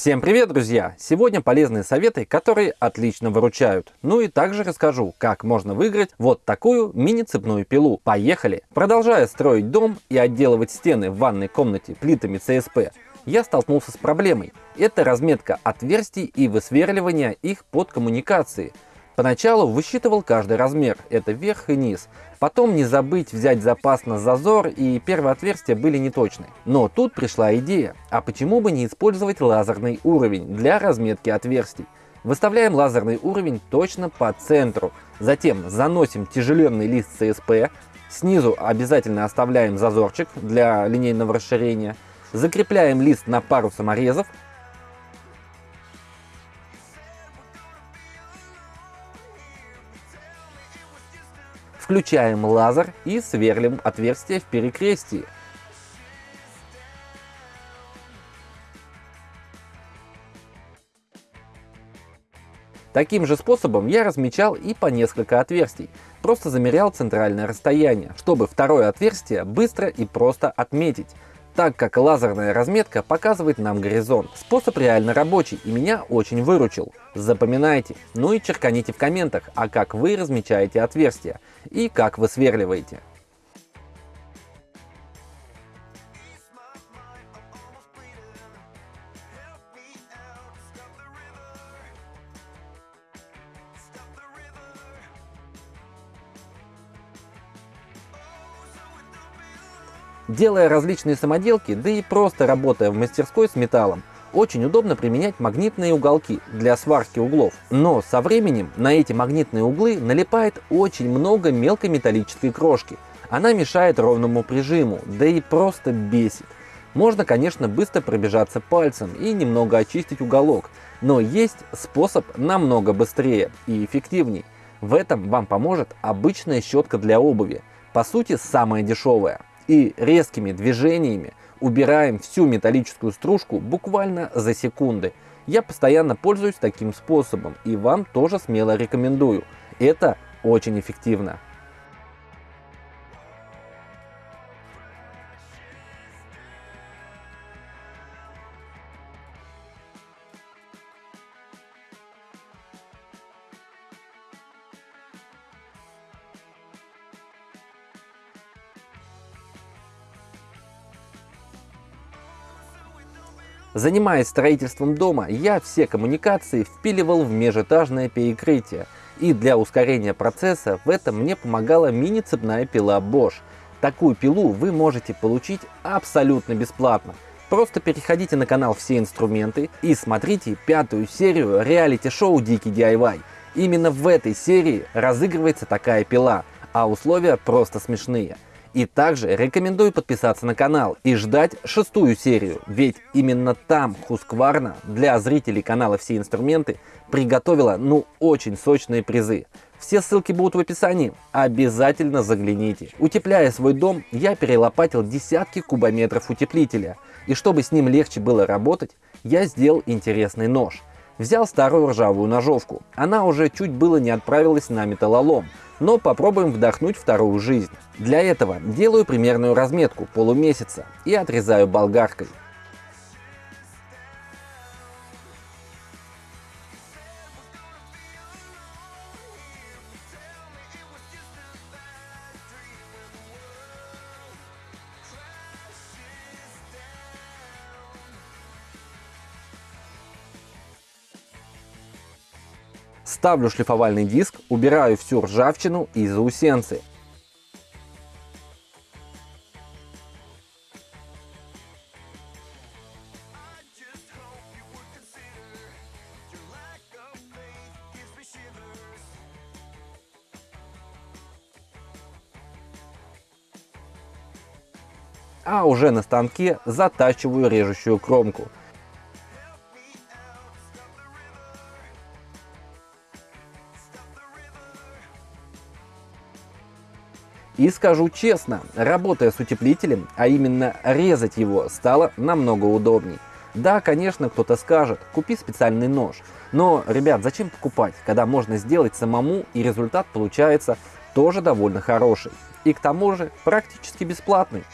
Всем привет, друзья! Сегодня полезные советы, которые отлично выручают. Ну и также расскажу, как можно выиграть вот такую мини-цепную пилу. Поехали! Продолжая строить дом и отделывать стены в ванной комнате плитами ЦСП, я столкнулся с проблемой. Это разметка отверстий и высверливание их под коммуникации – Поначалу высчитывал каждый размер, это верх и низ. Потом не забыть взять запас на зазор и первые отверстия были неточны. Но тут пришла идея, а почему бы не использовать лазерный уровень для разметки отверстий. Выставляем лазерный уровень точно по центру. Затем заносим тяжеленный лист CSP. Снизу обязательно оставляем зазорчик для линейного расширения. Закрепляем лист на пару саморезов Включаем лазер и сверлим отверстие в перекрестии. Таким же способом я размечал и по несколько отверстий. Просто замерял центральное расстояние, чтобы второе отверстие быстро и просто отметить так как лазерная разметка показывает нам горизонт. Способ реально рабочий и меня очень выручил. Запоминайте, ну и черканите в комментах, а как вы размечаете отверстия и как вы сверливаете. Делая различные самоделки, да и просто работая в мастерской с металлом, очень удобно применять магнитные уголки для сварки углов. Но со временем на эти магнитные углы налипает очень много мелкой металлической крошки. Она мешает ровному прижиму, да и просто бесит. Можно, конечно, быстро пробежаться пальцем и немного очистить уголок, но есть способ намного быстрее и эффективней. В этом вам поможет обычная щетка для обуви, по сути самая дешевая и резкими движениями убираем всю металлическую стружку буквально за секунды. Я постоянно пользуюсь таким способом и вам тоже смело рекомендую. Это очень эффективно. Занимаясь строительством дома, я все коммуникации впиливал в межэтажное перекрытие, и для ускорения процесса в этом мне помогала мини-цепная пила Bosch. Такую пилу вы можете получить абсолютно бесплатно. Просто переходите на канал «Все инструменты» и смотрите пятую серию реалити-шоу «Дикий DIY». Именно в этой серии разыгрывается такая пила, а условия просто смешные – и также рекомендую подписаться на канал и ждать шестую серию, ведь именно там Хускварна для зрителей канала «Все инструменты» приготовила ну очень сочные призы. Все ссылки будут в описании, обязательно загляните. Утепляя свой дом, я перелопатил десятки кубометров утеплителя. И чтобы с ним легче было работать, я сделал интересный нож. Взял старую ржавую ножовку, она уже чуть было не отправилась на металлолом, но попробуем вдохнуть вторую жизнь. Для этого делаю примерную разметку полумесяца и отрезаю болгаркой. Ставлю шлифовальный диск, убираю всю ржавчину и заусенцы. а уже на станке затачиваю режущую кромку. И скажу честно, работая с утеплителем, а именно резать его, стало намного удобней. Да, конечно, кто-то скажет, купи специальный нож. Но, ребят, зачем покупать, когда можно сделать самому и результат получается тоже довольно хороший. И к тому же практически бесплатный.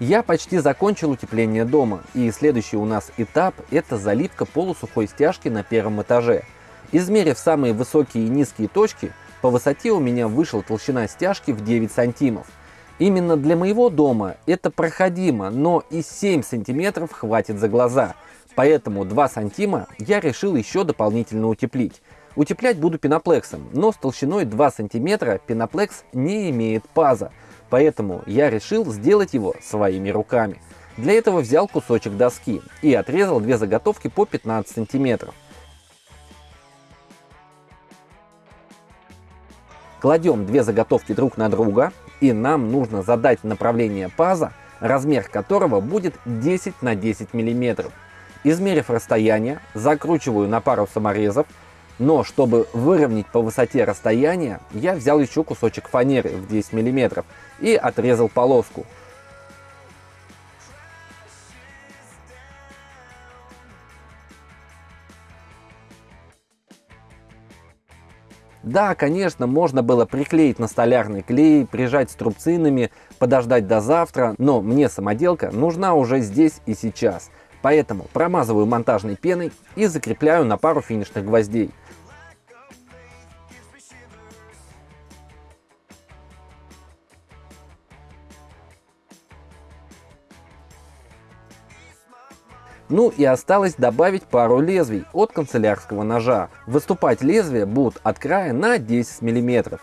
Я почти закончил утепление дома, и следующий у нас этап – это заливка полусухой стяжки на первом этаже. Измерив самые высокие и низкие точки, по высоте у меня вышла толщина стяжки в 9 сантимов. Именно для моего дома это проходимо, но и 7 сантиметров хватит за глаза, поэтому 2 сантима я решил еще дополнительно утеплить. Утеплять буду пеноплексом, но с толщиной 2 сантиметра пеноплекс не имеет паза, поэтому я решил сделать его своими руками. Для этого взял кусочек доски и отрезал две заготовки по 15 сантиметров. Кладем две заготовки друг на друга, и нам нужно задать направление паза, размер которого будет 10 на 10 мм. Измерив расстояние, закручиваю на пару саморезов, но чтобы выровнять по высоте расстояние, я взял еще кусочек фанеры в 10 мм и отрезал полоску. Да, конечно, можно было приклеить на столярный клей, прижать струбцинами, подождать до завтра, но мне самоделка нужна уже здесь и сейчас. Поэтому промазываю монтажной пеной и закрепляю на пару финишных гвоздей. Ну и осталось добавить пару лезвий от канцелярского ножа. Выступать лезвия будут от края на 10 мм.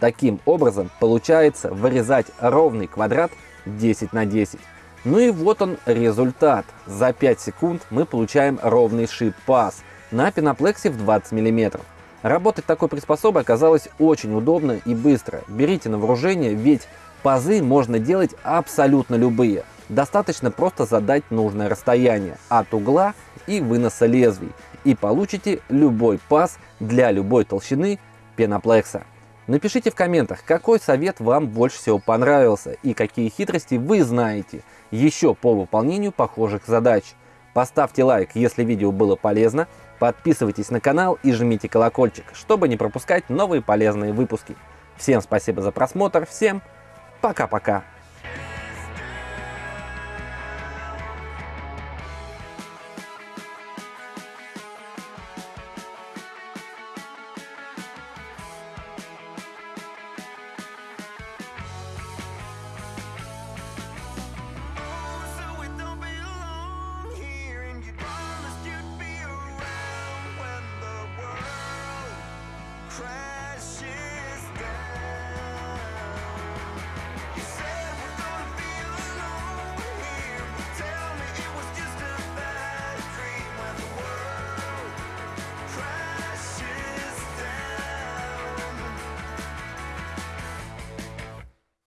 Таким образом получается вырезать ровный квадрат 10 на 10. Ну и вот он результат. За 5 секунд мы получаем ровный шип-паз на пеноплексе в 20 мм. Работать такой приспособой оказалось очень удобно и быстро. Берите на вооружение, ведь пазы можно делать абсолютно любые. Достаточно просто задать нужное расстояние от угла и выноса лезвий, и получите любой паз для любой толщины пеноплекса. Напишите в комментах, какой совет вам больше всего понравился и какие хитрости вы знаете еще по выполнению похожих задач. Поставьте лайк, если видео было полезно, подписывайтесь на канал и жмите колокольчик, чтобы не пропускать новые полезные выпуски. Всем спасибо за просмотр, всем пока-пока.